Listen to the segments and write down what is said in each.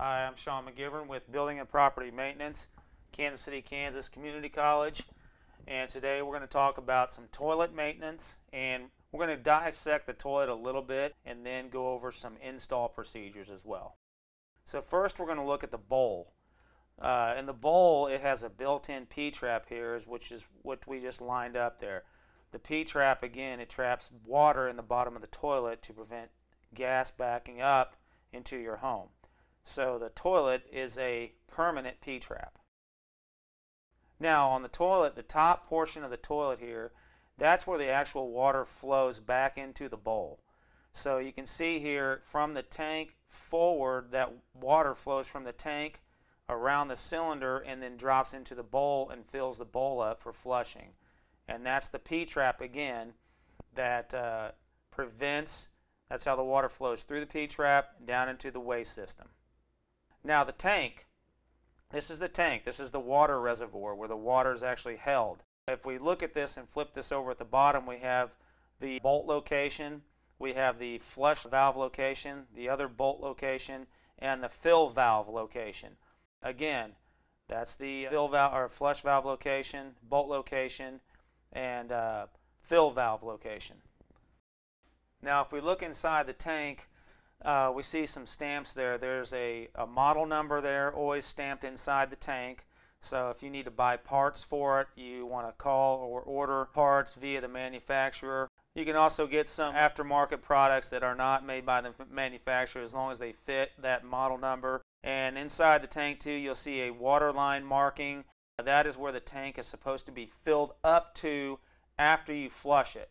Hi, I'm Sean McGivern with Building and Property Maintenance, Kansas City, Kansas Community College. And today we're going to talk about some toilet maintenance and we're going to dissect the toilet a little bit and then go over some install procedures as well. So first we're going to look at the bowl. Uh, in the bowl it has a built-in P-trap here which is what we just lined up there. The P-trap again it traps water in the bottom of the toilet to prevent gas backing up into your home. So the toilet is a permanent P-trap. Now on the toilet, the top portion of the toilet here, that's where the actual water flows back into the bowl. So you can see here from the tank forward that water flows from the tank around the cylinder and then drops into the bowl and fills the bowl up for flushing. And that's the P-trap again that uh, prevents, that's how the water flows through the P-trap down into the waste system. Now the tank, this is the tank. This is the water reservoir where the water is actually held. If we look at this and flip this over at the bottom, we have the bolt location, we have the flush valve location, the other bolt location, and the fill valve location. Again, that's the fill valve or flush valve location, bolt location, and uh, fill valve location. Now, if we look inside the tank, uh, we see some stamps there. There's a, a model number there, always stamped inside the tank. So if you need to buy parts for it, you want to call or order parts via the manufacturer. You can also get some aftermarket products that are not made by the manufacturer as long as they fit that model number. And inside the tank too, you'll see a water line marking. That is where the tank is supposed to be filled up to after you flush it.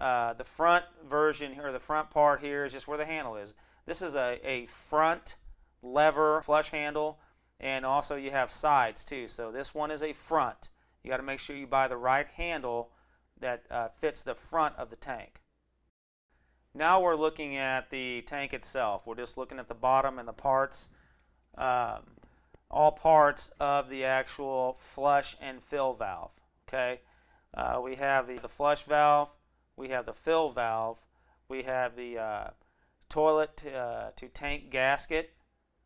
Uh, the front version or the front part here is just where the handle is. This is a, a front lever flush handle and also you have sides too. So this one is a front. You got to make sure you buy the right handle that uh, fits the front of the tank. Now we're looking at the tank itself. We're just looking at the bottom and the parts, um, all parts of the actual flush and fill valve. Okay, uh, we have the, the flush valve, we have the fill valve, we have the uh, toilet to, uh, to tank gasket,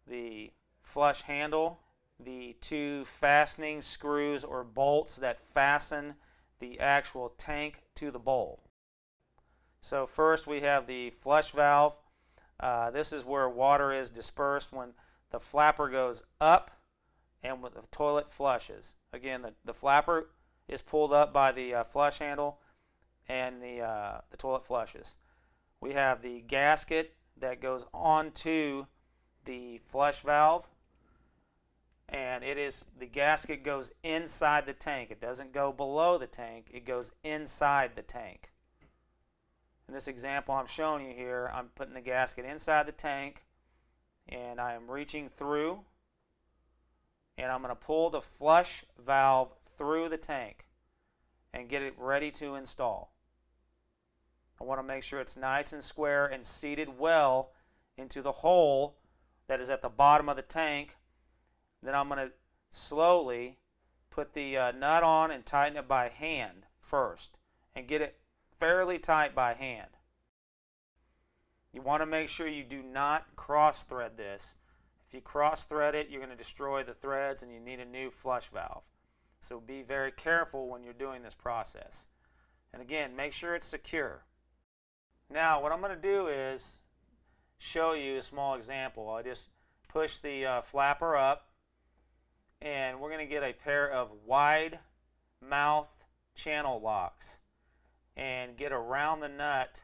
the flush handle, the two fastening screws or bolts that fasten the actual tank to the bowl. So first we have the flush valve. Uh, this is where water is dispersed when the flapper goes up and the toilet flushes. Again, the, the flapper is pulled up by the uh, flush handle and the, uh, the toilet flushes. We have the gasket that goes onto the flush valve and it is the gasket goes inside the tank. It doesn't go below the tank, it goes inside the tank. In this example I'm showing you here, I'm putting the gasket inside the tank and I am reaching through and I'm going to pull the flush valve through the tank and get it ready to install. I want to make sure it's nice and square and seated well into the hole that is at the bottom of the tank. Then I'm going to slowly put the uh, nut on and tighten it by hand first and get it fairly tight by hand. You want to make sure you do not cross thread this. If you cross thread it, you're going to destroy the threads and you need a new flush valve. So be very careful when you're doing this process. And again, make sure it's secure. Now what I'm going to do is show you a small example. I just push the uh, flapper up and we're going to get a pair of wide mouth channel locks and get around the nut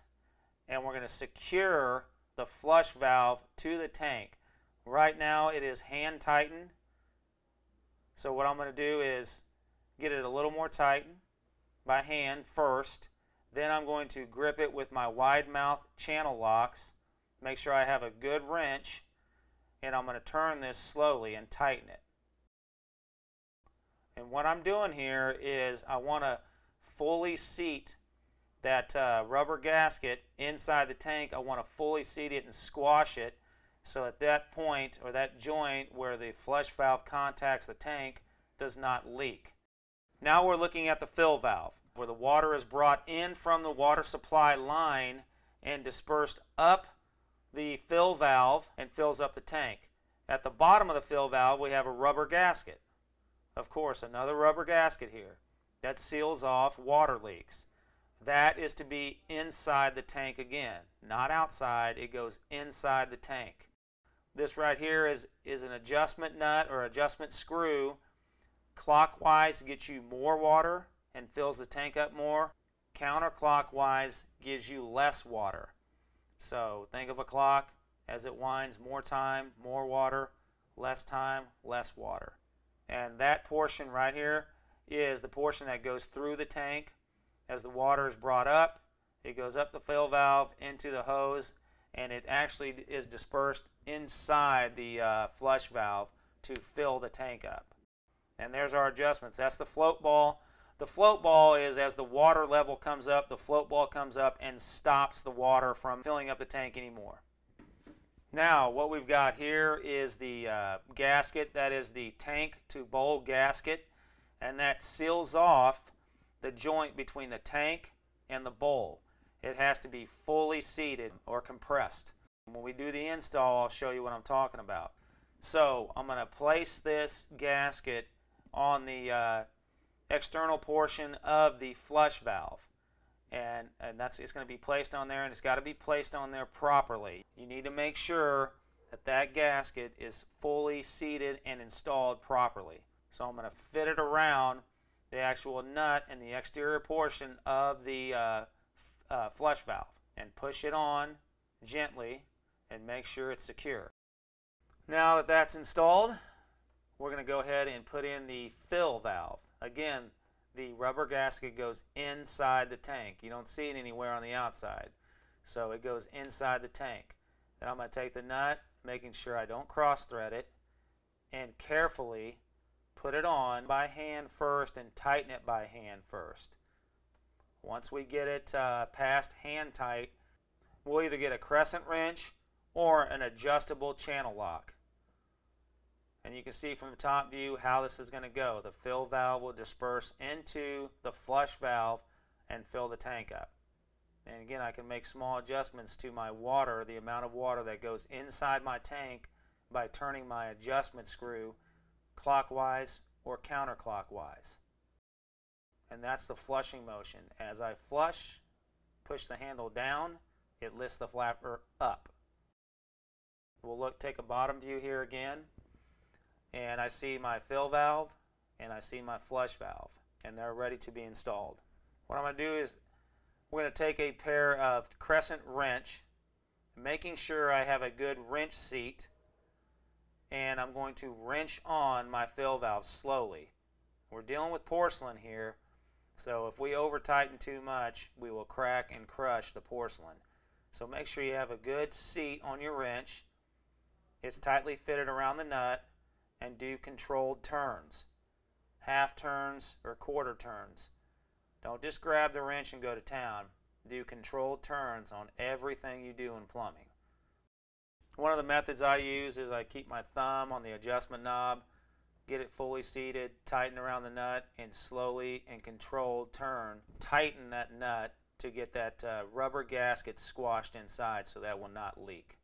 and we're going to secure the flush valve to the tank. Right now it is hand tightened. So what I'm going to do is get it a little more tightened by hand first then I'm going to grip it with my wide mouth channel locks. Make sure I have a good wrench. And I'm going to turn this slowly and tighten it. And what I'm doing here is I want to fully seat that uh, rubber gasket inside the tank. I want to fully seat it and squash it. So at that point or that joint where the flush valve contacts the tank does not leak. Now we're looking at the fill valve where the water is brought in from the water supply line and dispersed up the fill valve and fills up the tank. At the bottom of the fill valve, we have a rubber gasket. Of course, another rubber gasket here that seals off water leaks. That is to be inside the tank again, not outside. It goes inside the tank. This right here is, is an adjustment nut or adjustment screw. Clockwise gets you more water and fills the tank up more. Counterclockwise gives you less water. So think of a clock as it winds more time, more water, less time, less water. And that portion right here is the portion that goes through the tank. As the water is brought up, it goes up the fill valve into the hose and it actually is dispersed inside the uh, flush valve to fill the tank up. And there's our adjustments. That's the float ball. The float ball is as the water level comes up, the float ball comes up and stops the water from filling up the tank anymore. Now, what we've got here is the uh, gasket. That is the tank to bowl gasket. And that seals off the joint between the tank and the bowl it has to be fully seated or compressed. When we do the install, I'll show you what I'm talking about. So I'm going to place this gasket on the uh, external portion of the flush valve. And, and that's it's going to be placed on there and it's got to be placed on there properly. You need to make sure that that gasket is fully seated and installed properly. So I'm going to fit it around the actual nut and the exterior portion of the uh, uh, flush valve and push it on gently and make sure it's secure. Now that that's installed, we're going to go ahead and put in the fill valve. Again, the rubber gasket goes inside the tank. You don't see it anywhere on the outside. So it goes inside the tank. Then I'm going to take the nut, making sure I don't cross thread it, and carefully put it on by hand first and tighten it by hand first. Once we get it uh, past hand tight, we'll either get a crescent wrench or an adjustable channel lock. And you can see from the top view how this is going to go. The fill valve will disperse into the flush valve and fill the tank up. And again, I can make small adjustments to my water, the amount of water that goes inside my tank by turning my adjustment screw clockwise or counterclockwise and that's the flushing motion. As I flush, push the handle down, it lifts the flapper up. We'll look, take a bottom view here again, and I see my fill valve, and I see my flush valve, and they're ready to be installed. What I'm going to do is we're going to take a pair of crescent wrench, making sure I have a good wrench seat, and I'm going to wrench on my fill valve slowly. We're dealing with porcelain here, so if we over tighten too much, we will crack and crush the porcelain. So make sure you have a good seat on your wrench. It's tightly fitted around the nut and do controlled turns. Half turns or quarter turns. Don't just grab the wrench and go to town. Do controlled turns on everything you do in plumbing. One of the methods I use is I keep my thumb on the adjustment knob get it fully seated, tighten around the nut, and slowly and controlled turn. Tighten that nut to get that uh, rubber gasket squashed inside so that will not leak.